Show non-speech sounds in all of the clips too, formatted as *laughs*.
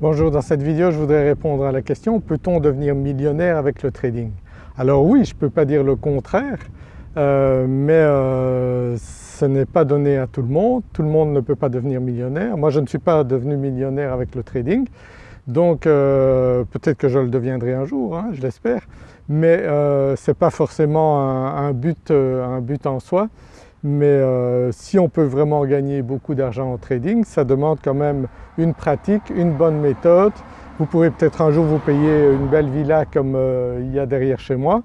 Bonjour, dans cette vidéo je voudrais répondre à la question peut-on devenir millionnaire avec le trading? Alors oui, je ne peux pas dire le contraire euh, mais euh, ce n'est pas donné à tout le monde, tout le monde ne peut pas devenir millionnaire. Moi je ne suis pas devenu millionnaire avec le trading donc euh, peut-être que je le deviendrai un jour, hein, je l'espère, mais ce n'est pas forcément un, but, un but en soi mais euh, si on peut vraiment gagner beaucoup d'argent en trading, ça demande quand même une pratique, une bonne méthode. Vous pourrez peut-être un jour vous payer une belle villa comme euh, il y a derrière chez moi,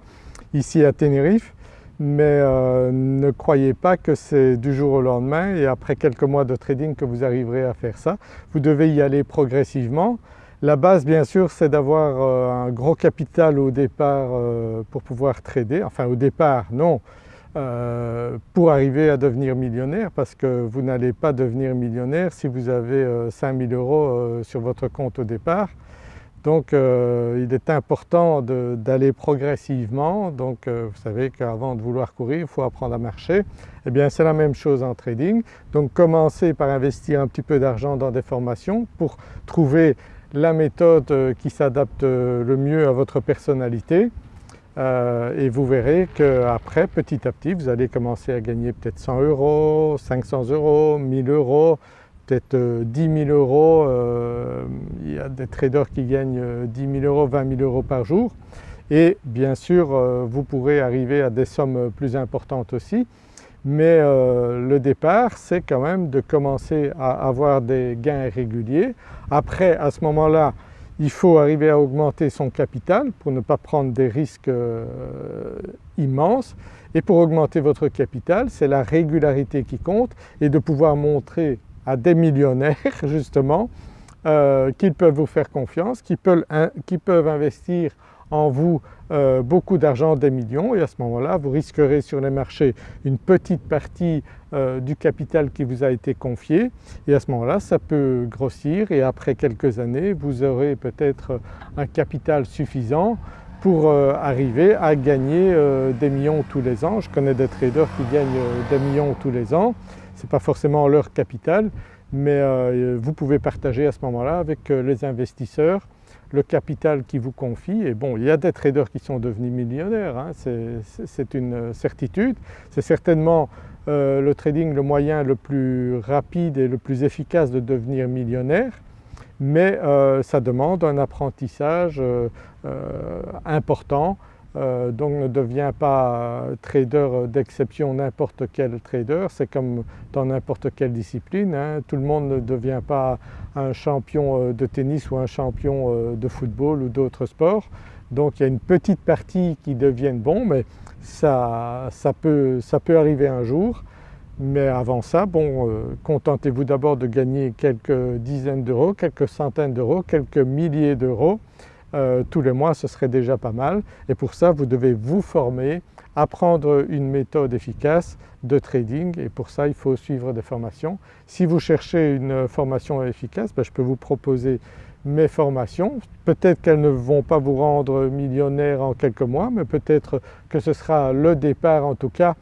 ici à Tenerife, mais euh, ne croyez pas que c'est du jour au lendemain et après quelques mois de trading que vous arriverez à faire ça. Vous devez y aller progressivement. La base bien sûr c'est d'avoir un gros capital au départ pour pouvoir trader, enfin au départ non, euh, pour arriver à devenir millionnaire parce que vous n'allez pas devenir millionnaire si vous avez 5000 euh, euros euh, sur votre compte au départ. Donc il est important d'aller progressivement, donc vous savez qu'avant de vouloir courir il faut apprendre à marcher. Eh bien c'est la même chose en trading, donc commencez par investir un petit peu d'argent dans des formations pour trouver la méthode qui s'adapte le mieux à votre personnalité euh, et vous verrez qu'après petit à petit vous allez commencer à gagner peut-être 100 euros, 500 euros, 1000 euros, peut-être 10 euh, 000 euros. Euh, il y a des traders qui gagnent 10 000 euros, 20 000 euros par jour et bien sûr vous pourrez arriver à des sommes plus importantes aussi mais le départ c'est quand même de commencer à avoir des gains réguliers. Après à ce moment-là il faut arriver à augmenter son capital pour ne pas prendre des risques euh, immenses. Et pour augmenter votre capital c'est la régularité qui compte et de pouvoir montrer à des millionnaires *laughs* justement euh, qu'ils peuvent vous faire confiance, qu'ils peuvent, investir en vous euh, beaucoup d'argent, des millions et à ce moment-là vous risquerez sur les marchés une petite partie euh, du capital qui vous a été confié et à ce moment-là ça peut grossir et après quelques années vous aurez peut-être un capital suffisant pour arriver à gagner des millions tous les ans. Je connais des traders qui gagnent des millions tous les ans, ce n'est pas forcément leur capital mais euh, vous pouvez partager à ce moment-là avec euh, les investisseurs le capital qui vous confie et bon il y a des traders qui sont devenus millionnaires, hein, c'est une certitude. C'est certainement euh, le trading le moyen le plus rapide et le plus efficace de devenir millionnaire mais ça demande un apprentissage important euh, donc ne devient pas trader d'exception n'importe quel trader, c'est comme dans n'importe quelle discipline, hein. tout le monde ne devient pas un champion euh, de tennis ou un champion euh, de football ou d'autres sports. Donc il y a une petite partie qui deviennent bons mais ça, peut, arriver un jour. Mais avant ça, bon, contentez-vous d'abord de gagner quelques dizaines d'euros, quelques centaines d'euros, quelques milliers d'euros euh, tous les mois ce serait déjà pas mal et pour ça vous devez vous former, apprendre une méthode efficace de trading et pour ça il faut suivre des formations. Si vous cherchez une formation efficace, ben, je peux vous proposer mes formations. Peut-être qu'elles ne vont pas vous rendre millionnaire en quelques mois mais peut-être que ce sera le départ en tout cas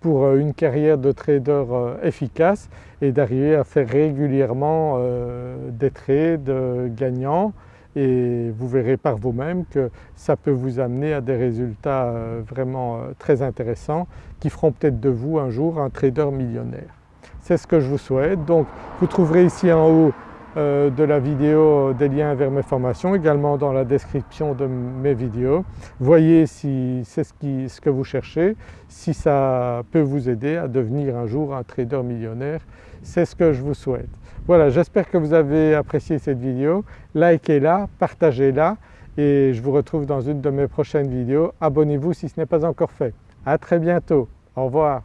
pour euh, une carrière de trader euh, efficace et d'arriver à faire régulièrement des trades gagnants et vous verrez par vous-même que ça peut vous amener à des résultats euh, vraiment euh, très intéressants qui feront peut-être de vous un jour un trader millionnaire. C'est ce que je vous souhaite. Donc vous trouverez ici en haut euh, de la vidéo des liens vers mes formations, également dans la description de mes vidéos. Voyez si c'est ce, ce, que vous cherchez, si ça peut vous aider à devenir un jour un trader millionnaire, c'est ce que je vous souhaite. Voilà, j'espère que vous avez apprécié cette vidéo, likez-la, partagez-la et je vous retrouve dans une de mes prochaines vidéos. Abonnez-vous si ce n'est pas encore fait. À très bientôt, au revoir.